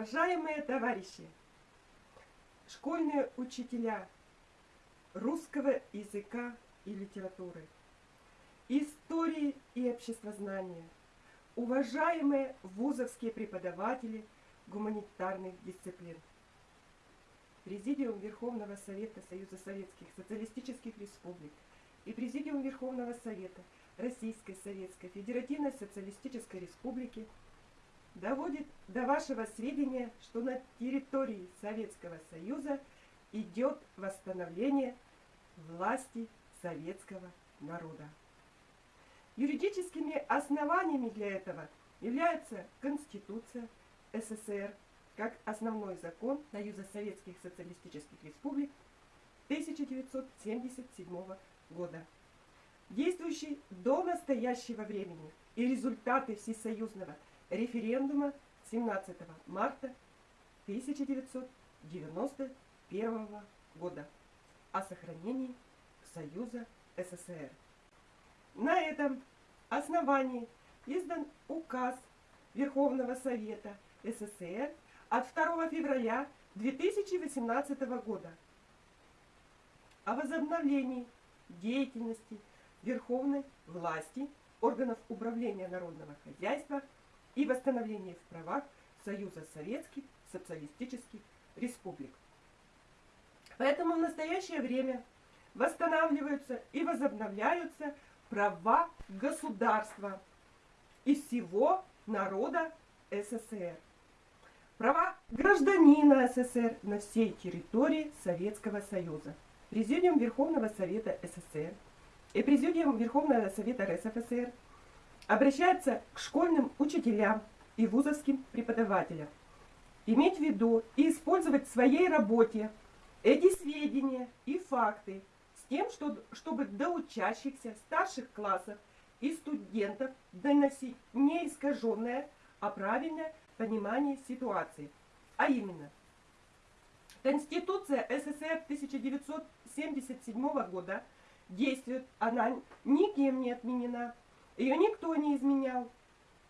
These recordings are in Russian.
Уважаемые товарищи, школьные учителя русского языка и литературы, истории и обществознания, уважаемые вузовские преподаватели гуманитарных дисциплин, Президиум Верховного Совета Союза Советских Социалистических Республик и Президиум Верховного Совета Российской Советской Федеративной Социалистической Республики – доводит до вашего сведения, что на территории Советского Союза идет восстановление власти советского народа. Юридическими основаниями для этого является Конституция СССР как основной закон Союза Советских Социалистических Республик 1977 года, действующий до настоящего времени и результаты всесоюзного референдума 17 марта 1991 года о сохранении Союза СССР. На этом основании издан указ Верховного Совета СССР от 2 февраля 2018 года о возобновлении деятельности верховной власти органов управления народного хозяйства – и восстановление в правах Союза Советских Социалистических Республик. Поэтому в настоящее время восстанавливаются и возобновляются права государства и всего народа СССР. Права гражданина СССР на всей территории Советского Союза. Президиум Верховного Совета СССР и Президиум Верховного Совета РСФСР – обращается к школьным учителям и вузовским преподавателям. Иметь в виду и использовать в своей работе эти сведения и факты с тем, что, чтобы до учащихся старших классов и студентов доносить не искаженное, а правильное понимание ситуации. А именно, Конституция СССР 1977 года действует, она никем не отменена, ее никто не изменял.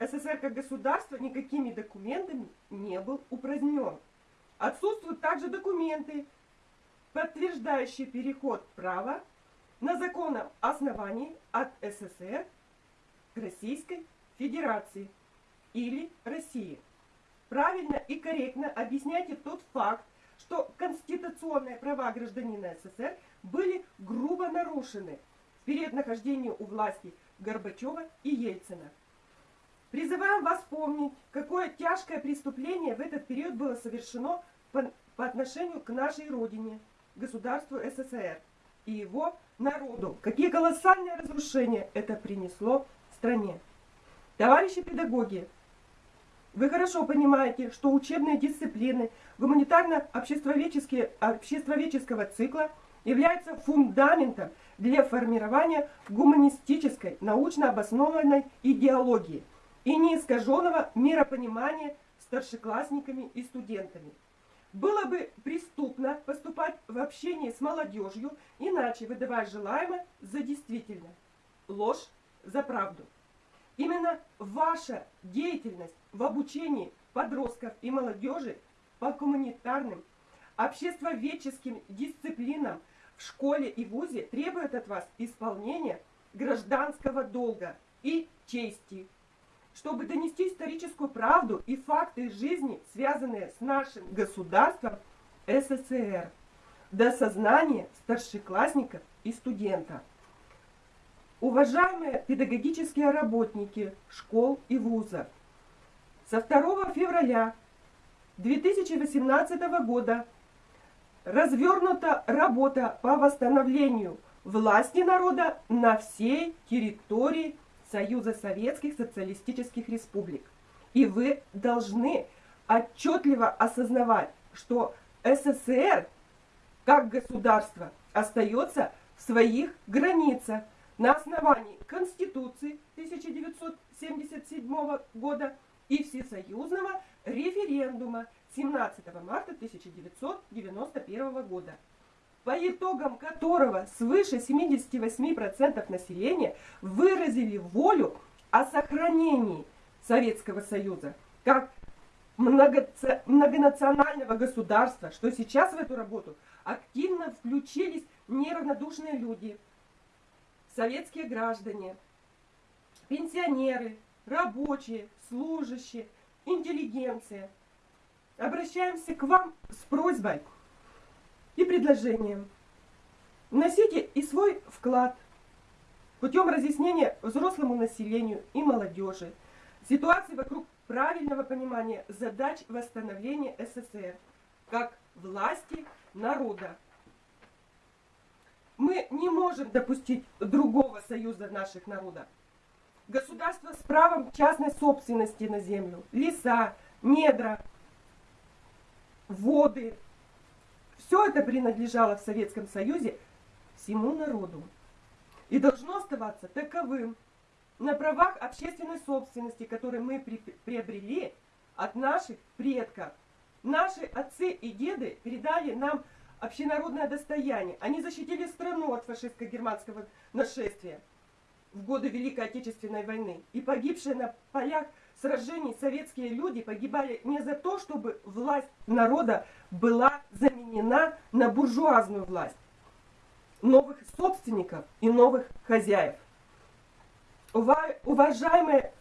СССР как государство никакими документами не был упразднен. Отсутствуют также документы, подтверждающие переход права на законном основании от СССР к Российской Федерации или России. Правильно и корректно объясняйте тот факт, что конституционные права гражданина СССР были грубо нарушены период нахождения у власти Горбачева и Ельцина. Призываем вас помнить, какое тяжкое преступление в этот период было совершено по, по отношению к нашей Родине, государству СССР и его народу. Какие колоссальные разрушения это принесло стране. Товарищи педагоги, вы хорошо понимаете, что учебные дисциплины гуманитарно-обществоведческого цикла являются фундаментом для формирования гуманистической, научно обоснованной идеологии и неискаженного миропонимания старшеклассниками и студентами. Было бы преступно поступать в общении с молодежью, иначе выдавая желаемое за действительно, ложь за правду. Именно ваша деятельность в обучении подростков и молодежи по гуманитарным, обществоведческим дисциплинам в школе и вузе требуют от вас исполнения гражданского долга и чести, чтобы донести историческую правду и факты жизни, связанные с нашим государством СССР, до сознания старшеклассников и студентов. Уважаемые педагогические работники школ и вузов, со 2 февраля 2018 года развернута работа по восстановлению власти народа на всей территории Союза Советских Социалистических Республик. И вы должны отчетливо осознавать, что СССР как государство остается в своих границах на основании Конституции 1977 года и всесоюзного референдума 17 марта 1991 года, по итогам которого свыше 78% населения выразили волю о сохранении Советского Союза как многонационального государства, что сейчас в эту работу активно включились неравнодушные люди, советские граждане, пенсионеры, рабочие, служащие, интеллигенция. Обращаемся к вам с просьбой и предложением. Вносите и свой вклад путем разъяснения взрослому населению и молодежи ситуации вокруг правильного понимания задач восстановления СССР как власти народа. Мы не можем допустить другого союза наших народов. Государство с правом частной собственности на землю, леса, недра, воды. Все это принадлежало в Советском Союзе всему народу. И должно оставаться таковым на правах общественной собственности, которые мы при- приобрели от наших предков. Наши отцы и деды передали нам общенародное достояние. Они защитили страну от фашистско-германского нашествия в годы Великой Отечественной войны. И погибшие на полях сражений советские люди погибали не за то, чтобы власть народа была заменена на буржуазную власть новых собственников и новых хозяев. Ува- Уважаемые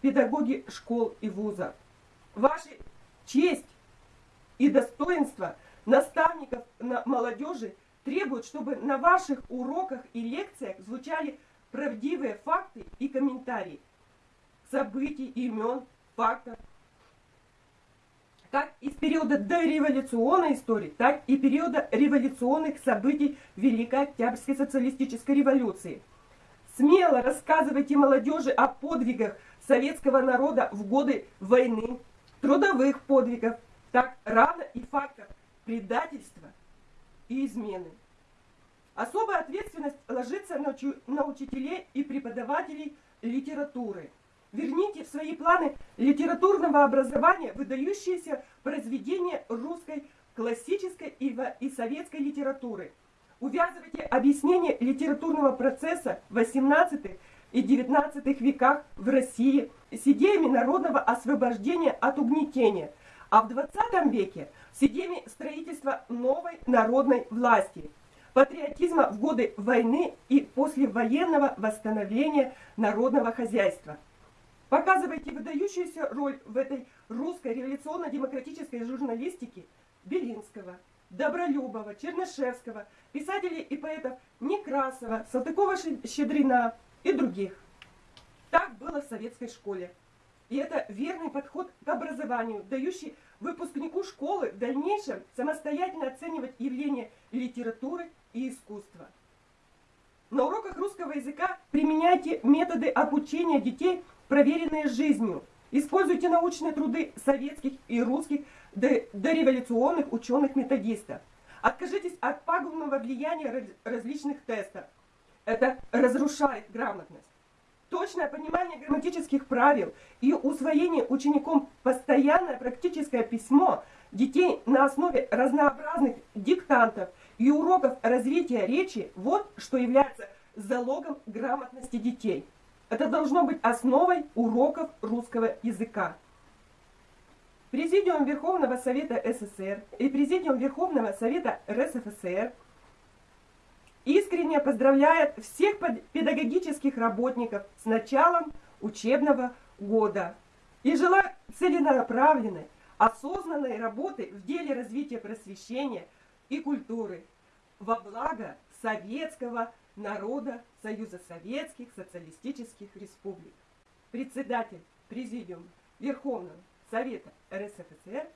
педагоги школ и вузов, ваша честь и достоинство наставников на молодежи требуют, чтобы на ваших уроках и лекциях звучали правдивые факты и комментарии событий, имен, фактов, как из периода дореволюционной истории, так и периода революционных событий Великой Октябрьской социалистической революции. Смело рассказывайте молодежи о подвигах советского народа в годы войны, трудовых подвигов, так равно и фактов предательства и измены. Особая ответственность ложится на, на учителей и преподавателей литературы. Верните в свои планы литературного образования выдающиеся произведения русской классической и, и советской литературы. Увязывайте объяснение литературного процесса в 18 и 19 веках в России с идеями народного освобождения от угнетения, а в 20 веке с идеями строительства новой народной власти, патриотизма в годы войны и послевоенного восстановления народного хозяйства. Показывайте выдающуюся роль в этой русской революционно-демократической журналистике Белинского, Добролюбова, Чернышевского, писателей и поэтов Некрасова, Салтыкова-Щедрина и других. Так было в советской школе. И это верный подход к образованию, дающий выпускнику школы в дальнейшем самостоятельно оценивать явления литературы и искусства. На уроках русского языка применяйте методы обучения детей, проверенные жизнью. Используйте научные труды советских и русских до- дореволюционных ученых-методистов. Откажитесь от пагубного влияния раз- различных тестов. Это разрушает грамотность. Точное понимание грамматических правил и усвоение учеником постоянное практическое письмо детей на основе разнообразных диктантов и уроков развития речи – вот что является залогом грамотности детей. Это должно быть основой уроков русского языка. Президиум Верховного Совета СССР и Президиум Верховного Совета РСФСР искренне поздравляет всех пед- педагогических работников с началом учебного года и желает целенаправленной, осознанной работы в деле развития просвещения и культуры во благо советского народа Союза Советских Социалистических Республик. Председатель Президиума Верховного Совета РСФСР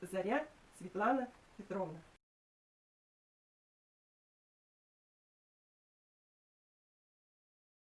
Заря Светлана Петровна.